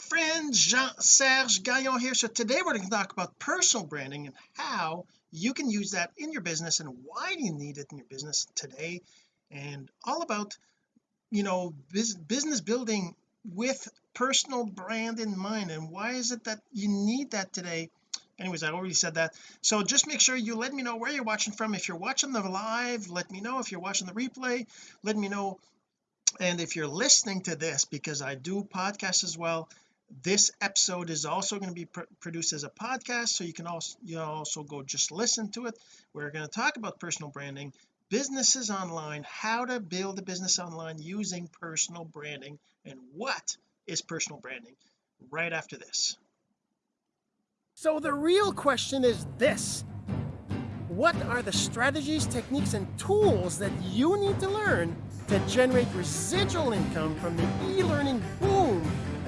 friend Jean-Serge Gagnon here. So today we're going to talk about personal branding and how you can use that in your business and why do you need it in your business today and all about you know business building with personal brand in mind and why is it that you need that today? Anyways I already said that. So just make sure you let me know where you're watching from. If you're watching the live let me know. If you're watching the replay let me know. And if you're listening to this because I do podcasts as well this episode is also going to be pr produced as a podcast so you can also you also go just listen to it. We're going to talk about personal branding businesses online how to build a business online using personal branding and what is personal branding right after this. So the real question is this. What are the strategies techniques and tools that you need to learn to generate residual income from the e-learning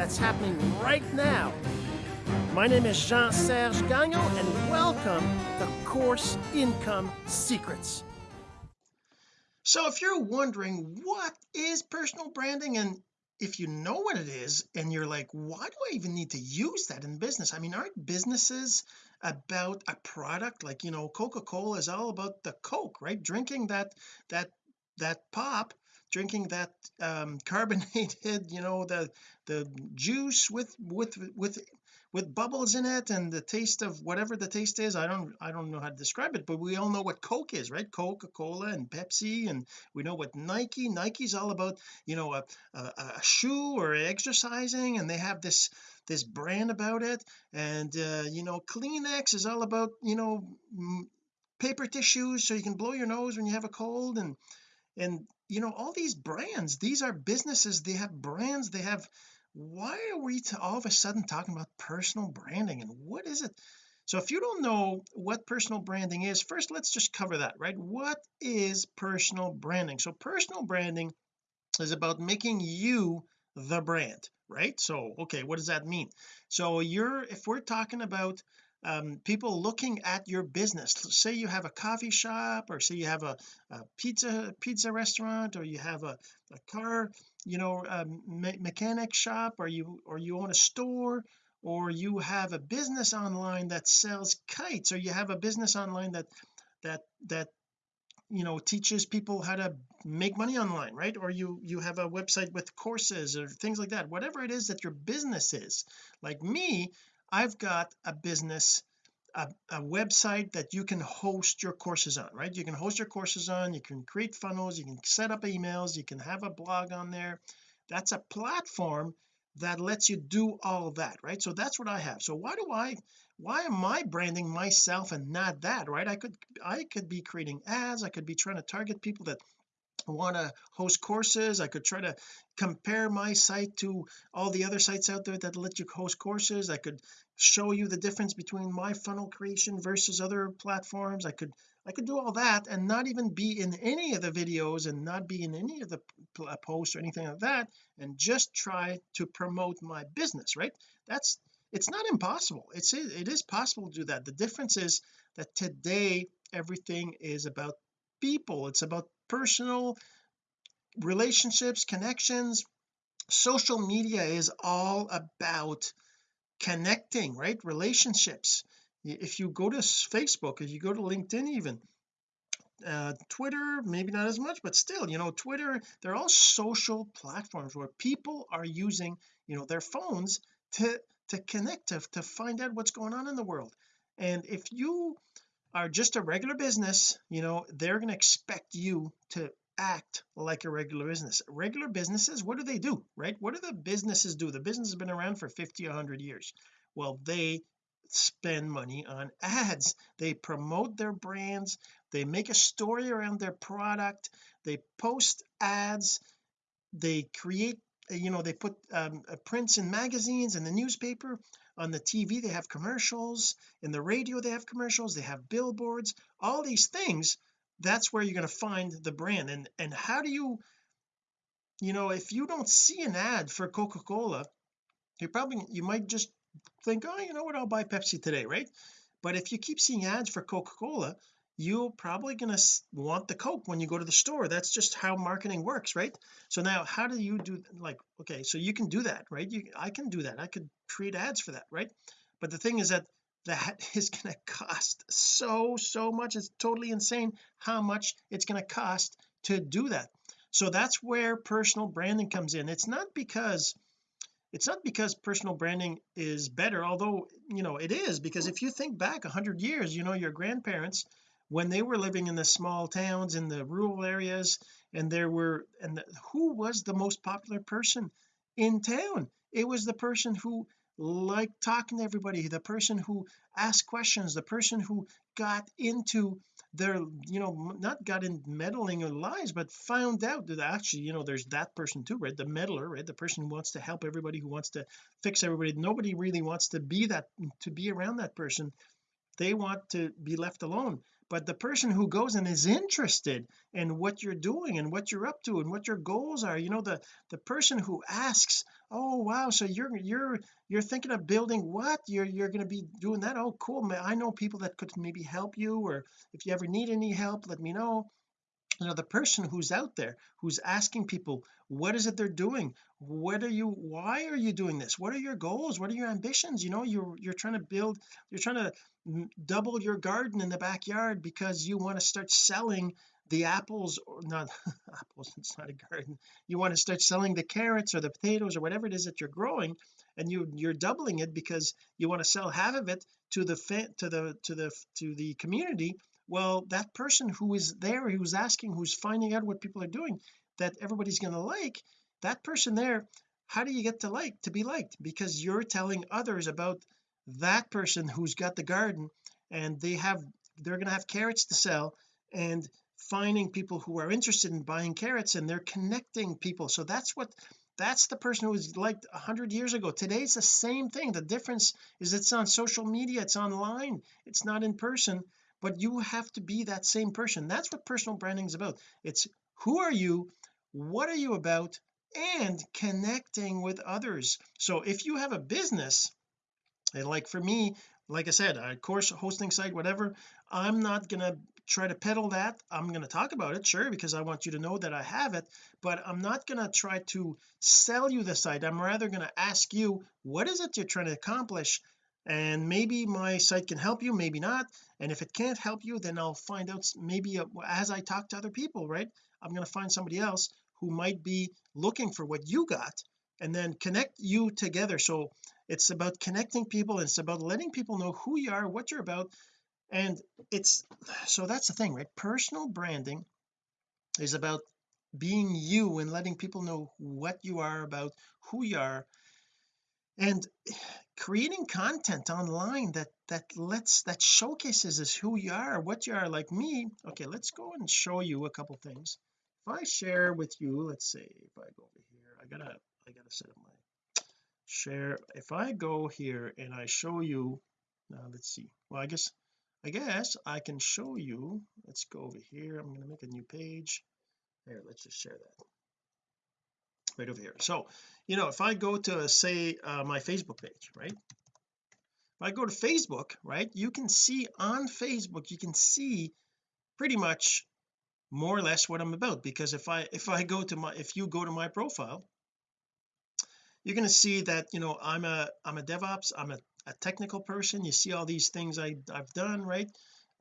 that's happening right now. My name is Jean-Serge Gagnon and welcome to Course Income Secrets. So if you're wondering what is personal branding and if you know what it is and you're like why do I even need to use that in business? I mean aren't businesses about a product? Like you know Coca-Cola is all about the Coke right? Drinking that that that pop drinking that um carbonated you know the the juice with with with with bubbles in it and the taste of whatever the taste is. I don't I don't know how to describe it but we all know what Coke is right? Coca-Cola and Pepsi and we know what Nike Nike's all about you know a, a, a shoe or exercising and they have this this brand about it. And uh, you know Kleenex is all about you know paper tissues so you can blow your nose when you have a cold and and you know all these brands these are businesses they have brands they have why are we all of a sudden talking about personal branding and what is it? So if you don't know what personal branding is first let's just cover that right? What is personal branding? So personal branding is about making you the brand right? So okay what does that mean? So you're if we're talking about um, people looking at your business. Say you have a coffee shop or say you have a, a pizza pizza restaurant or you have a, a car you know me mechanic shop or you or you own a store or you have a business online that sells kites or you have a business online that that that you know teaches people how to make money online right? Or you you have a website with courses or things like that. Whatever it is that your business is. Like me I've got a business a, a, website that you can host your courses on right? You can host your courses on you can create funnels you can set up emails you can have a blog on there. That's a platform that lets you do all that right? So that's what I have. So why do I why am I branding myself and not that right? I could I could be creating ads I could be trying to target people that want to host courses. I could try to compare my site to all the other sites out there that let you host courses. I could show you the difference between my funnel creation versus other platforms. I could I could do all that and not even be in any of the videos and not be in any of the uh, posts or anything like that and just try to promote my business right? That's it's not impossible. It's it is possible to do that. The difference is that today everything is about people. It's about personal relationships connections. Social media is all about connecting right? Relationships. If you go to Facebook if you go to LinkedIn even uh, Twitter maybe not as much but still you know Twitter they're all social platforms where people are using you know their phones to to connect to, to find out what's going on in the world. And if you are just a regular business you know they're going to expect you to act like a regular business. Regular businesses what do they do right? What do the businesses do? The business has been around for 50 100 years. Well they spend money on ads. They promote their brands. They make a story around their product. They post ads. They create you know they put um, prints in magazines and the newspaper on the TV they have commercials. In the radio they have commercials. They have billboards. All these things that's where you're going to find the brand. And and how do you you know if you don't see an ad for Coca-Cola you're probably you might just think oh you know what? I'll buy Pepsi today right? But if you keep seeing ads for Coca-Cola you're probably going to want the coke when you go to the store. That's just how marketing works right? So now how do you do like okay so you can do that right? You I can do that. I could create ads for that right? But the thing is that that is going to cost so so much. It's totally insane how much it's going to cost to do that. So that's where personal branding comes in. It's not because it's not because personal branding is better although you know it is. Because if you think back 100 years you know your grandparents when they were living in the small towns in the rural areas and there were and the, who was the most popular person in town? It was the person who liked talking to everybody the person who asked questions the person who got into their you know not got in meddling or lies but found out that actually you know there's that person too right? The meddler right? The person who wants to help everybody who wants to fix everybody. Nobody really wants to be that to be around that person. They want to be left alone but the person who goes and is interested in what you're doing and what you're up to and what your goals are. You know the the person who asks oh wow so you're you're you're thinking of building what? You're you're going to be doing that? Oh cool man I know people that could maybe help you or if you ever need any help let me know you know the person who's out there who's asking people what is it they're doing? What are you why are you doing this? What are your goals? What are your ambitions? You know you're you're trying to build you're trying to double your garden in the backyard because you want to start selling the apples or not apples it's not a garden. You want to start selling the carrots or the potatoes or whatever it is that you're growing and you you're doubling it because you want to sell half of it to the to the to the to the community well that person who is there who's asking who's finding out what people are doing that everybody's going to like that person there how do you get to like to be liked? Because you're telling others about that person who's got the garden and they have they're going to have carrots to sell and finding people who are interested in buying carrots and they're connecting people. So that's what that's the person who was like 100 years ago. Today it's the same thing. The difference is it's on social media it's online it's not in person but you have to be that same person. That's what personal branding is about. It's who are you what are you about and connecting with others. So if you have a business and like for me like I said a course hosting site whatever I'm not gonna try to peddle that. I'm going to talk about it sure because I want you to know that I have it but I'm not going to try to sell you the site. I'm rather going to ask you what is it you're trying to accomplish and maybe my site can help you maybe not and if it can't help you then I'll find out maybe uh, as I talk to other people right I'm going to find somebody else who might be looking for what you got and then connect you together. So it's about connecting people it's about letting people know who you are what you're about and it's so that's the thing right? Personal branding is about being you and letting people know what you are about who you are and creating content online that that lets that showcases is who you are what you are. Like me okay let's go and show you a couple things. If I share with you let's say if I go over here I gotta I gotta set up my share. If I go here and I show you now let's see. Well I guess I guess I can show you. Let's go over here. I'm going to make a new page. There let's just share that right over here. So you know if I go to say uh, my Facebook page right? If I go to Facebook right you can see on Facebook you can see pretty much more or less what I'm about. Because if I if I go to my if you go to my profile you're going to see that you know I'm a I'm a DevOps I'm a, a technical person. You see all these things I, I've done right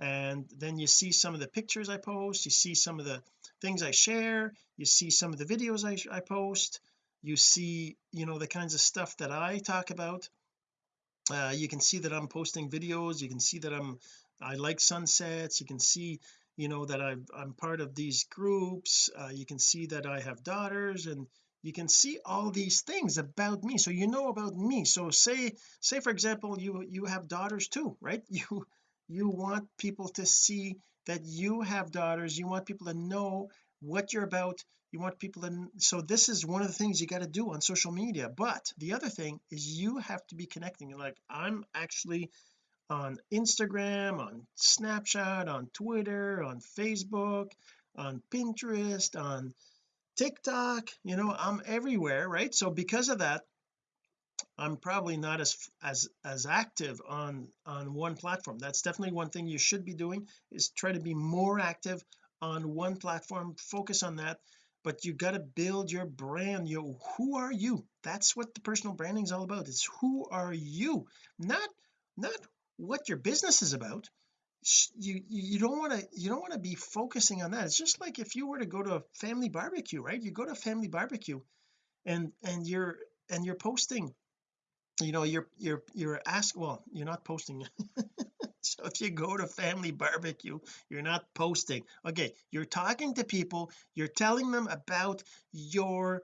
and then you see some of the pictures I post you see some of the things I share you see some of the videos I, I post you see you know the kinds of stuff that I talk about. Uh, you can see that I'm posting videos you can see that I'm I like sunsets you can see you know that i am part of these groups uh, you can see that I have daughters and you can see all these things about me. So you know about me. So say say for example you you have daughters too right? You you want people to see that you have daughters. You want people to know what you're about. You want people to so this is one of the things you got to do on social media. But the other thing is you have to be connecting. Like I'm actually on Instagram on Snapchat on Twitter on Facebook on Pinterest on TikTok. You know I'm everywhere right? So because of that I'm probably not as as as active on on one platform. That's definitely one thing you should be doing is try to be more active on one platform. Focus on that but you got to build your brand. You who are you? That's what the personal branding is all about it's who are you? Not not what your business is about. You you don't want to you don't want to be focusing on that. It's just like if you were to go to a family barbecue right? You go to a family barbecue and and you're and you're posting you know you're you're you're asked well you're not posting. So if you go to family barbecue you're not posting. Okay you're talking to people you're telling them about your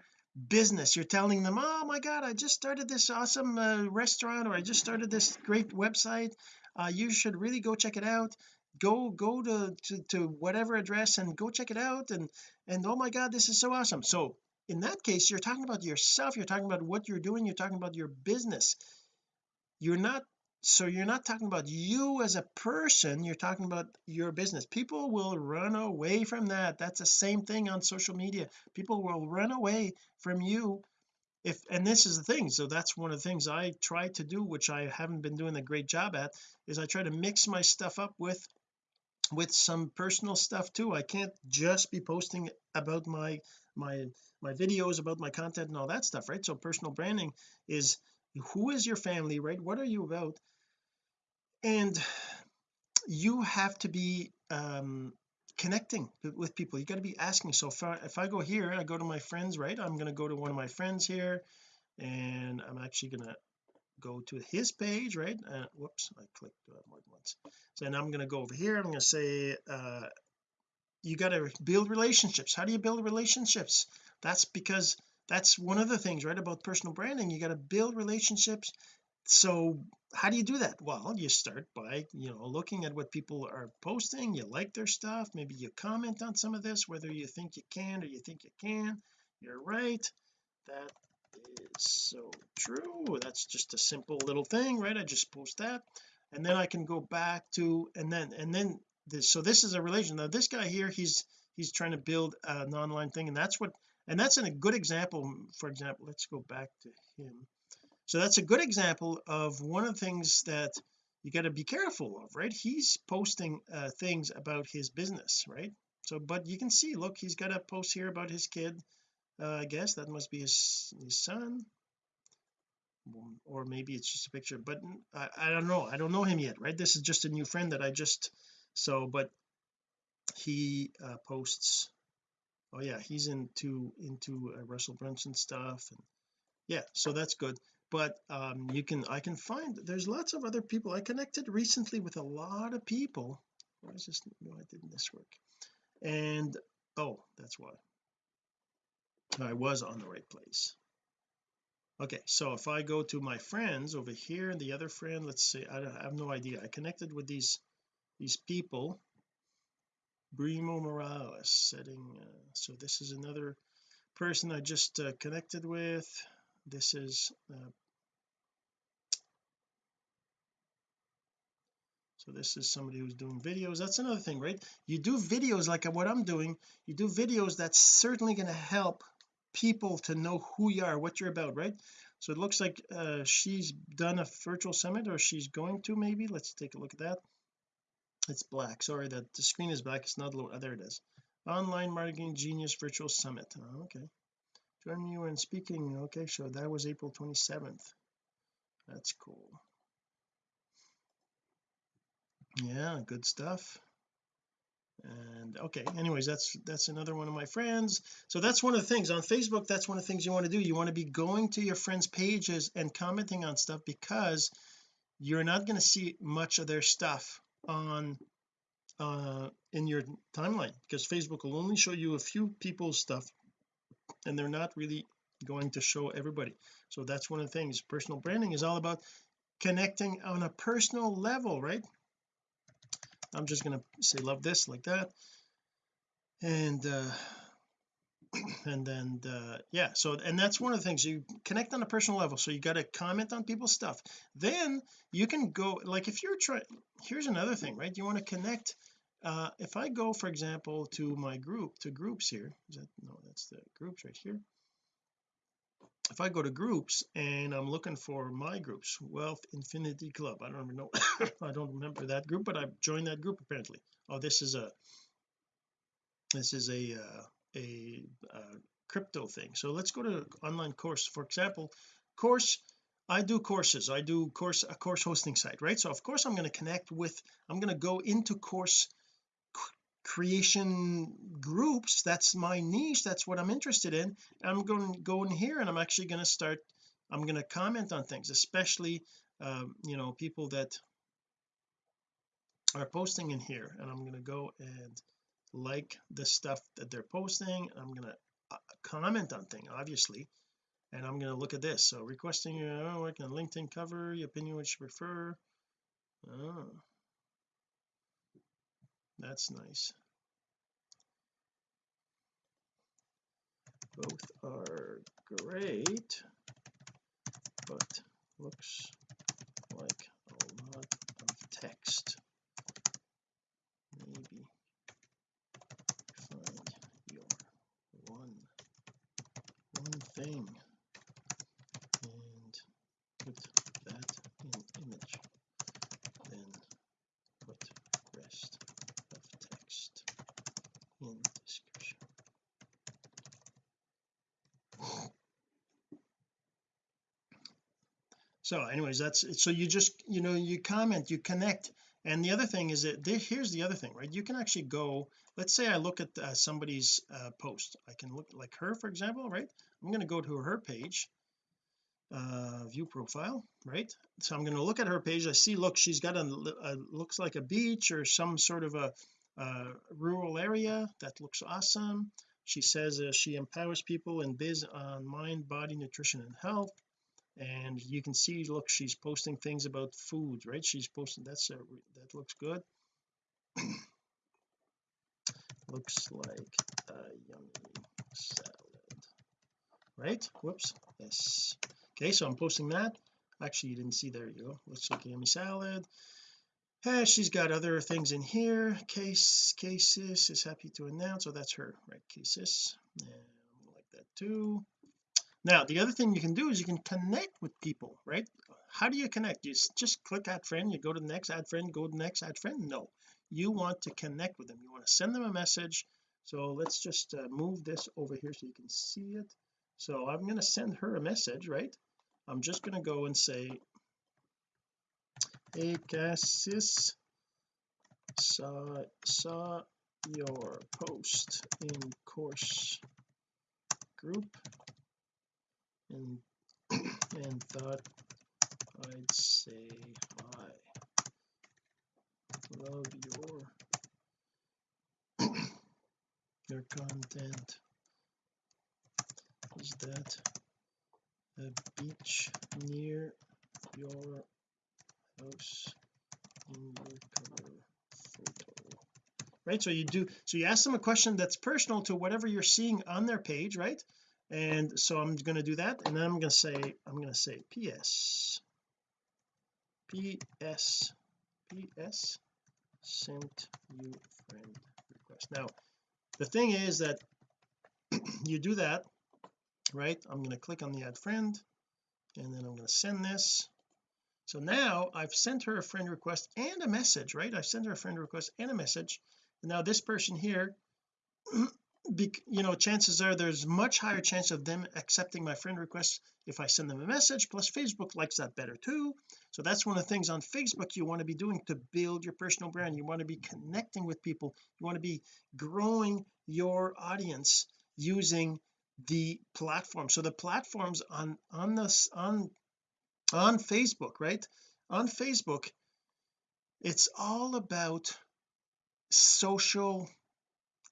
business. You're telling them oh my god I just started this awesome uh, restaurant or I just started this great website. Uh, you should really go check it out. Go go to, to to whatever address and go check it out. And and oh my god this is so awesome. So in that case you're talking about yourself you're talking about what you're doing you're talking about your business. You're not so you're not talking about you as a person you're talking about your business. People will run away from that. That's the same thing on social media. People will run away from you if and this is the thing so that's one of the things I try to do which I haven't been doing a great job at is I try to mix my stuff up with with some personal stuff too. I can't just be posting about my my my videos about my content and all that stuff right? So personal branding is who is your family right? What are you about? And you have to be um connecting with people. You got to be asking. So if I, if I go here I go to my friends right? I'm going to go to one of my friends here and I'm actually going to go to his page right? Uh, whoops I clicked more than once. So then I'm going to go over here. I'm going to say uh you got to build relationships. How do you build relationships? That's because that's one of the things right about personal branding. You got to build relationships. So how do you do that? Well you start by you know looking at what people are posting. You like their stuff. Maybe you comment on some of this whether you think you can or you think you can. You're right. That is so true. That's just a simple little thing right? I just post that and then I can go back to and then and then this so this is a relation now this guy here he's he's trying to build an online thing and that's what and that's a good example for example let's go back to him. So that's a good example of one of the things that you got to be careful of right? He's posting uh, things about his business right? So but you can see look he's got a post here about his kid. Uh, I guess that must be his his son. Or maybe it's just a picture but I, I don't know. I don't know him yet right? This is just a new friend that I just so but he uh, posts oh yeah he's into into uh, Russell Brunson stuff and yeah so that's good. But um you can I can find there's lots of other people. I connected recently with a lot of people. Why is this no I didn't this work. And oh that's why. I was on the right place. Okay so if I go to my friends over here the other friend let's say I, I have no idea. I connected with these these people Brimo Morales setting uh, so this is another person I just uh, connected with. This is uh, so this is somebody who's doing videos. That's another thing right? You do videos like what I'm doing. You do videos that's certainly going to help people to know who you are what you're about right? So it looks like uh, she's done a virtual summit or she's going to maybe. Let's take a look at that it's black. Sorry that the screen is black. It's not low oh, there it is. Online marketing genius virtual summit. Oh, okay. Join you in speaking. Okay so that was April 27th that's cool. Yeah good stuff. And okay anyways that's that's another one of my friends. So that's one of the things. On Facebook that's one of the things you want to do. You want to be going to your friends pages and commenting on stuff because you're not going to see much of their stuff on uh in your timeline because Facebook will only show you a few people's stuff and they're not really going to show everybody. So that's one of the things personal branding is all about connecting on a personal level right? I'm just going to say love this like that. And uh and then uh yeah so and that's one of the things you connect on a personal level so you got to comment on people's stuff. Then you can go like if you're trying here's another thing right? You want to connect uh if I go for example to my group to groups here is that no that's the groups right here. If I go to groups and I'm looking for my groups Wealth Infinity Club I don't even know I don't remember that group but I've joined that group apparently. Oh this is a this is a uh, a uh, crypto thing. So let's go to online course. For example course I do courses. I do course a course hosting site right? So of course I'm going to connect with I'm going to go into course creation groups. That's my niche. That's what I'm interested in. I'm going to go in here and I'm actually going to start I'm going to comment on things especially um, you know people that are posting in here. And I'm going to go and like the stuff that they're posting I'm to uh, comment on thing obviously and I'm going to look at this. So requesting uh, work on LinkedIn cover your opinion which you prefer. Oh. That's nice. Both are great but looks like a lot of text maybe find your one one thing and put that in image then put rest of text in description so anyways that's so you just you know you comment you connect. And the other thing is that here's the other thing right? You can actually go let's say I look at uh, somebody's uh, post. I can look like her for example right? I'm going to go to her page uh view profile right? So I'm going to look at her page. I see look she's got a, a looks like a beach or some sort of a, a rural area that looks awesome. She says uh, she empowers people in biz on mind body nutrition and health and you can see look she's posting things about food right? She's posting that's a, that looks good. Looks like a yummy salad right? Whoops yes. Okay so I'm posting that. Actually you didn't see there you go. Looks like a yummy salad. Hey she's got other things in here. Case cases is happy to announce. Oh that's her right? Cases and like that too now the other thing you can do is you can connect with people right? How do you connect? You just click add friend you go to the next add friend go to the next add friend? No. You want to connect with them. You want to send them a message. So let's just uh, move this over here so you can see it. So I'm going to send her a message right? I'm just going to go and say hey Cassis saw saw your post in course group and and thought I'd say hi. Love your your content. Is that a beach near your house in your cover photo? Right so you do so you ask them a question that's personal to whatever you're seeing on their page right and so I'm going to do that and then I'm going to say I'm going to say ps ps ps sent you friend request. Now the thing is that you do that right? I'm going to click on the add friend and then I'm going to send this. So now I've sent her a friend request and a message right? I've sent her a friend request and a message. And now this person here you know chances are there's much higher chance of them accepting my friend request if I send them a message. Plus Facebook likes that better too. So that's one of the things on Facebook you want to be doing to build your personal brand. You want to be connecting with people. You want to be growing your audience using the platform. So the platforms on on this on on Facebook right? On Facebook it's all about social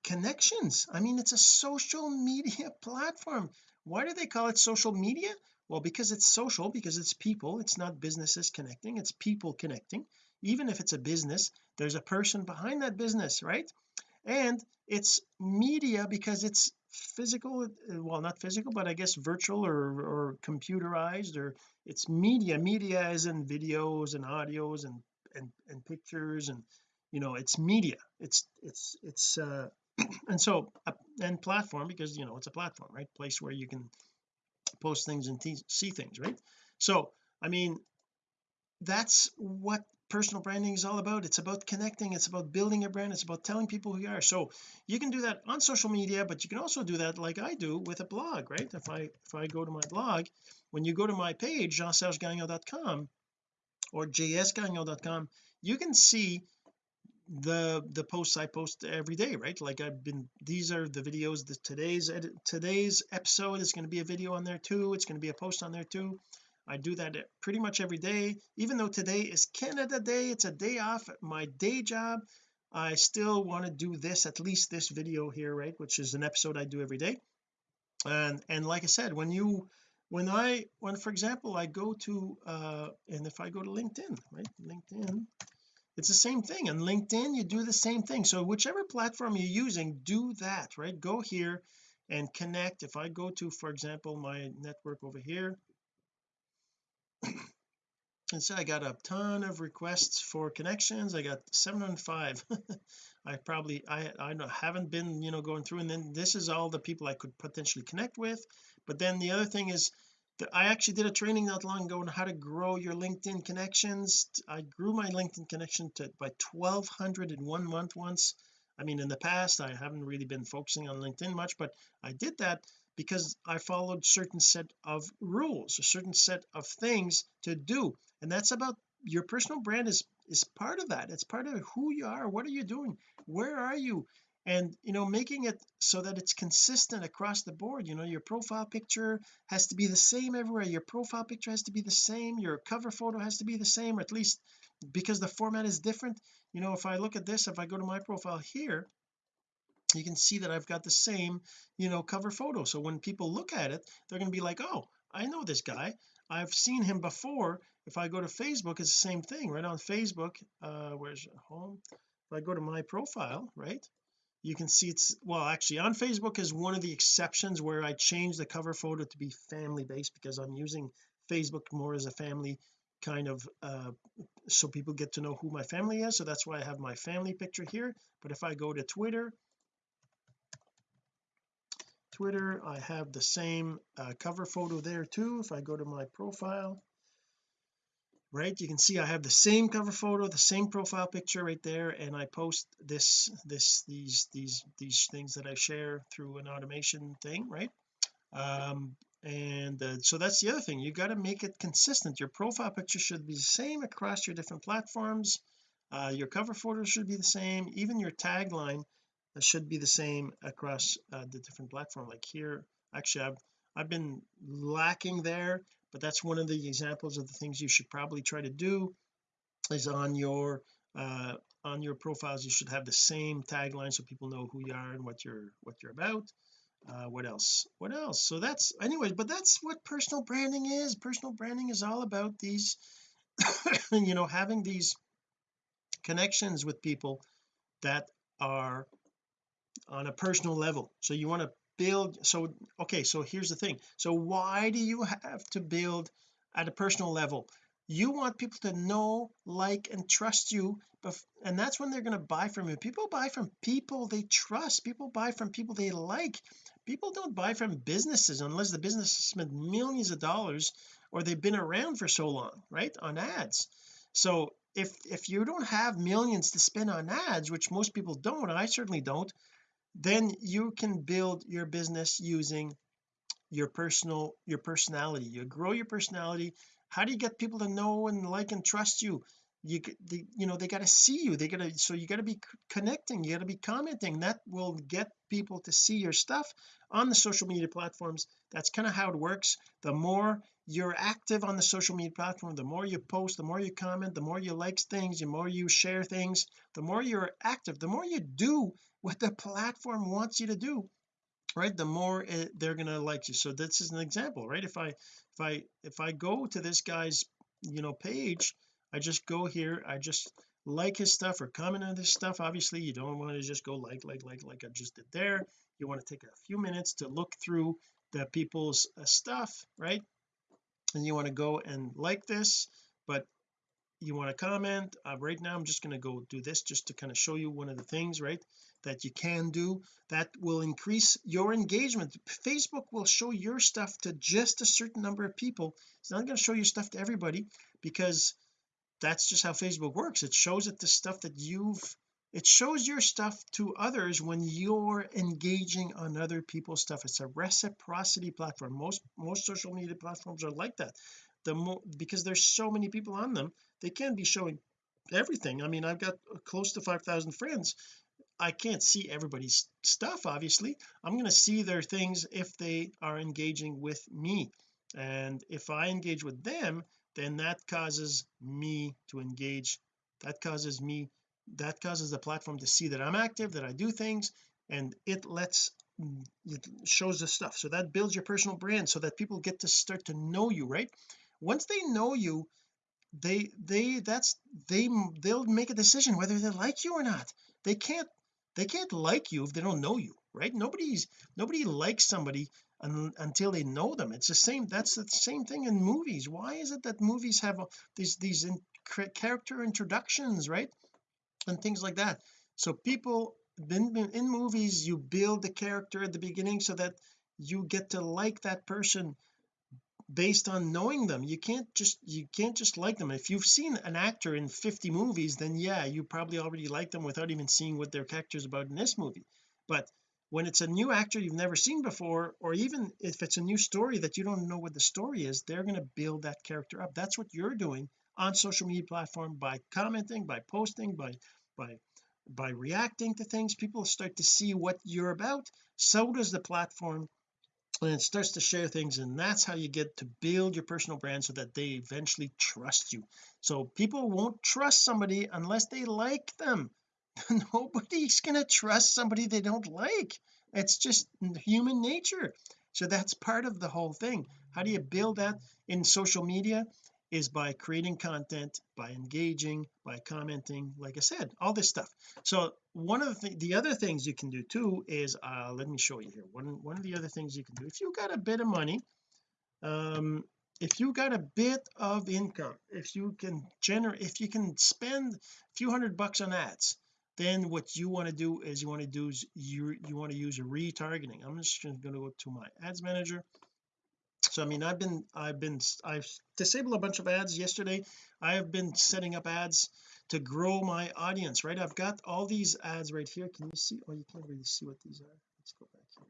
connections. I mean it's a social media platform. Why do they call it social media? Well because it's social because it's people. It's not businesses connecting it's people connecting. Even if it's a business there's a person behind that business right? And it's media because it's physical well not physical but I guess virtual or, or computerized or it's media. Media is in videos and audios and and, and pictures and you know it's media. It's it's it's uh and so uh, and platform because you know it's a platform right? Place where you can post things and see things right? So I mean that's what personal branding is all about. It's about connecting it's about building a brand it's about telling people who you are. So you can do that on social media but you can also do that like I do with a blog right? If I if I go to my blog when you go to my page jean-sergegagnon.com or jsgagnon.com you can see the the posts I post every day right? Like I've been these are the videos that today's edit today's episode is going to be a video on there too. It's going to be a post on there too. I do that pretty much every day. Even though today is Canada Day it's a day off my day job I still want to do this at least this video here right? Which is an episode I do every day. And and like I said when you when I when for example I go to uh and if I go to LinkedIn right? LinkedIn it's the same thing and LinkedIn you do the same thing. So whichever platform you're using do that right? Go here and connect. If I go to for example my network over here and so I got a ton of requests for connections I got 705 I probably I I haven't been you know going through and then this is all the people I could potentially connect with. But then the other thing is I actually did a training not long ago on how to grow your LinkedIn connections. I grew my LinkedIn connection to by 1200 in one month once. I mean in the past I haven't really been focusing on LinkedIn much but I did that because I followed certain set of rules a certain set of things to do and that's about your personal brand is is part of that. It's part of who you are what are you doing where are you and you know making it so that it's consistent across the board you know your profile picture has to be the same everywhere. Your profile picture has to be the same. Your cover photo has to be the same or at least because the format is different. You know if I look at this if I go to my profile here you can see that I've got the same you know cover photo. So when people look at it they're going to be like oh I know this guy. I've seen him before. If I go to Facebook it's the same thing. Right on Facebook uh where's home? If I go to my profile right you can see it's well actually on Facebook is one of the exceptions where I change the cover photo to be family based because I'm using Facebook more as a family kind of uh so people get to know who my family is. So that's why I have my family picture here. But if I go to Twitter Twitter I have the same uh, cover photo there too. If I go to my profile right? You can see I have the same cover photo the same profile picture right there and I post this this these these these things that I share through an automation thing right? Um and uh, so that's the other thing. You got to make it consistent. Your profile picture should be the same across your different platforms. Uh, your cover photo should be the same. Even your tagline should be the same across uh, the different platform. Like here actually I've I've been lacking there but that's one of the examples of the things you should probably try to do is on your uh on your profiles you should have the same tagline so people know who you are and what you're what you're about. Uh what else? What else? So that's anyways but that's what personal branding is. Personal branding is all about these you know having these connections with people that are on a personal level. So you want to build so okay so here's the thing. So why do you have to build at a personal level? You want people to know like and trust you and that's when they're going to buy from you. People buy from people they trust. People buy from people they like. People don't buy from businesses unless the business has spent millions of dollars or they've been around for so long right on ads. So if if you don't have millions to spend on ads which most people don't I certainly don't then you can build your business using your personal your personality. You grow your personality. How do you get people to know and like and trust you? You the, you know they got to see you. They got to so you got to be connecting. You got to be commenting. That will get people to see your stuff on the social media platforms. That's kind of how it works. The more you're active on the social media platform the more you post the more you comment the more you like things the more you share things the more you're active the more you do what the platform wants you to do right the more it, they're going to like you. So this is an example right? If I if I if I go to this guy's you know page I just go here I just like his stuff or comment on this stuff. Obviously you don't want to just go like like like like I just did there. You want to take a few minutes to look through the people's uh, stuff right? And you want to go and like this but you want to comment uh, right now I'm just going to go do this just to kind of show you one of the things right that you can do that will increase your engagement. Facebook will show your stuff to just a certain number of people. It's not going to show your stuff to everybody because that's just how Facebook works. It shows it the stuff that you've it shows your stuff to others when you're engaging on other people's stuff. It's a reciprocity platform. Most most social media platforms are like that. The more because there's so many people on them they can't be showing everything. I mean I've got uh, close to 5,000 friends. I can't see everybody's stuff obviously. I'm going to see their things if they are engaging with me. And if I engage with them then that causes me to engage. That causes me that causes the platform to see that I'm active that I do things and it lets mm, it shows the stuff. So that builds your personal brand so that people get to start to know you right? Once they know you they they that's they they'll make a decision whether they like you or not. They can't they can't like you if they don't know you right? Nobody's nobody likes somebody un, until they know them. It's the same that's the same thing in movies. Why is it that movies have these these in, character introductions right? And things like that. So people in, in movies you build the character at the beginning so that you get to like that person based on knowing them. You can't just you can't just like them. If you've seen an actor in 50 movies then yeah you probably already like them without even seeing what their character is about in this movie. But when it's a new actor you've never seen before or even if it's a new story that you don't know what the story is they're going to build that character up. That's what you're doing on social media platform by commenting by posting by by by reacting to things. People start to see what you're about. So does the platform and it starts to share things and that's how you get to build your personal brand so that they eventually trust you. So people won't trust somebody unless they like them. Nobody's gonna trust somebody they don't like. It's just human nature. So that's part of the whole thing. How do you build that in social media is by creating content by engaging by commenting like I said all this stuff. So one of the th the other things you can do too is uh let me show you here. One one of the other things you can do if you got a bit of money um if you got a bit of income if you can generate if you can spend a few hundred bucks on ads then what you want to do is you want to do is you you want to use a retargeting. I'm just going to go to my ads manager so I mean I've been I've been I've disabled a bunch of ads yesterday. I have been setting up ads to grow my audience right? I've got all these ads right here. Can you see? Oh you can't really see what these are. Let's go back here.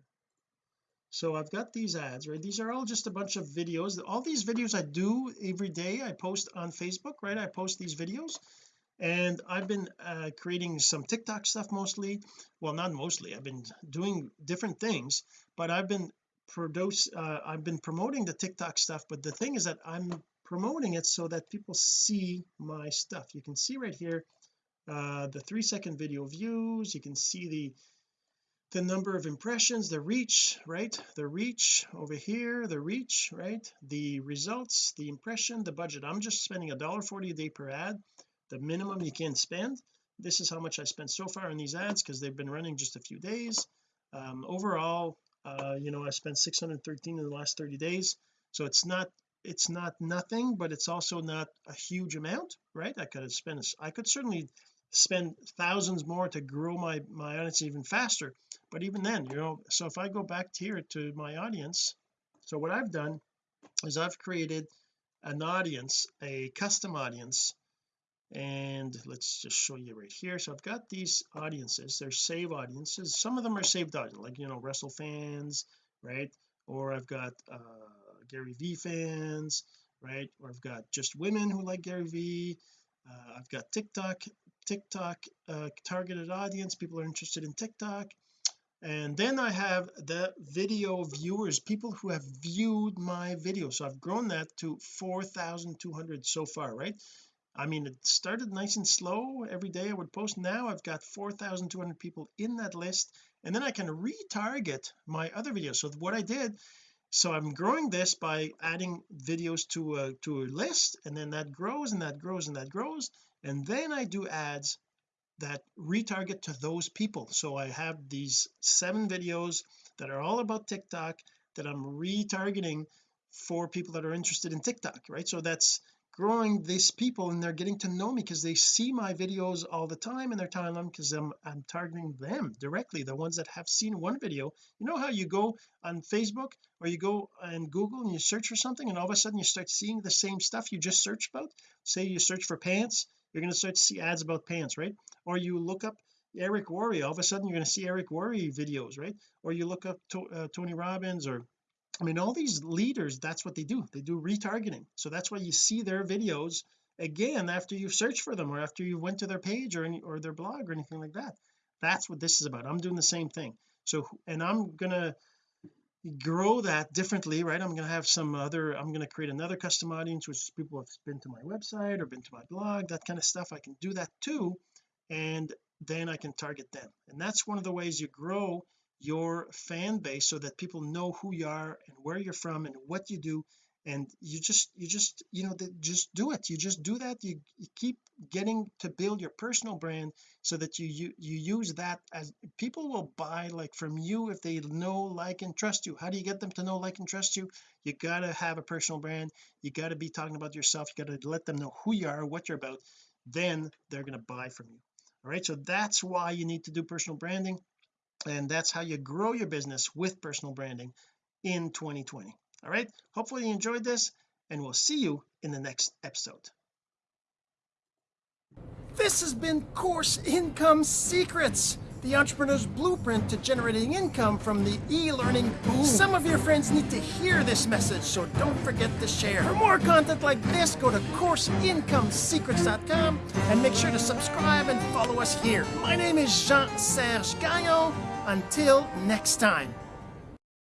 So I've got these ads right? These are all just a bunch of videos. All these videos I do every day I post on Facebook right? I post these videos. And I've been uh, creating some TikTok stuff mostly. Well not mostly. I've been doing different things but I've been produce uh, I've been promoting the TikTok stuff but the thing is that I'm promoting it so that people see my stuff. You can see right here uh the three second video views. You can see the the number of impressions the reach right? The reach over here the reach right? The results the impression the budget. I'm just spending a dollar 40 a day per ad the minimum you can spend. This is how much I spent so far on these ads because they've been running just a few days. Um, overall uh you know I spent 613 in the last 30 days. So it's not it's not nothing but it's also not a huge amount right? I could have spent I could certainly spend thousands more to grow my my audience even faster. But even then you know so if I go back here to my audience so what I've done is I've created an audience a custom audience and let's just show you right here. So I've got these audiences. They're save audiences. Some of them are saved audience like you know Russell fans right? Or I've got uh Gary V fans right? Or I've got just women who like Gary V uh, I've got TikTok TikTok uh, targeted audience. People are interested in TikTok. And then I have the video viewers people who have viewed my video. So I've grown that to 4,200 so far right I mean it started nice and slow every day I would post. Now I've got 4,200 people in that list and then I can retarget my other videos. So what I did so I'm growing this by adding videos to a to a list and then that grows and that grows and that grows and then I do ads that retarget to those people. So I have these seven videos that are all about TikTok that I'm retargeting for people that are interested in TikTok right? So that's growing these people and they're getting to know me because they see my videos all the time and they're telling them because I'm, I'm targeting them directly the ones that have seen one video. You know how you go on Facebook or you go and Google and you search for something and all of a sudden you start seeing the same stuff you just searched about? Say you search for pants you're going to start to see ads about pants right? Or you look up Eric Worre all of a sudden you're going to see Eric Worre videos right? Or you look up to, uh, Tony Robbins or I mean all these leaders that's what they do. They do retargeting. So that's why you see their videos again after you've searched for them or after you went to their page or any or their blog or anything like that. That's what this is about. I'm doing the same thing. So and I'm gonna grow that differently right? I'm to have some other I'm to create another custom audience which is people have been to my website or been to my blog that kind of stuff. I can do that too and then I can target them. And that's one of the ways you grow your fan base so that people know who you are and where you're from and what you do. And you just you just you know just do it. You just do that. You, you, keep getting to build your personal brand so that you, you you use that as people will buy like from you if they know like and trust you. How do you get them to know like and trust you? You got to have a personal brand. You got to be talking about yourself. You got to let them know who you are what you're about. Then they're going to buy from you. All right? So that's why you need to do personal branding and that's how you grow your business with personal branding in 2020 all right hopefully you enjoyed this and we'll see you in the next episode this has been course income secrets the entrepreneur's blueprint to generating income from the e-learning boom. Some of your friends need to hear this message, so don't forget to share. For more content like this, go to CourseIncomeSecrets.com and make sure to subscribe and follow us here. My name is Jean-Serge Gagnon. Until next time.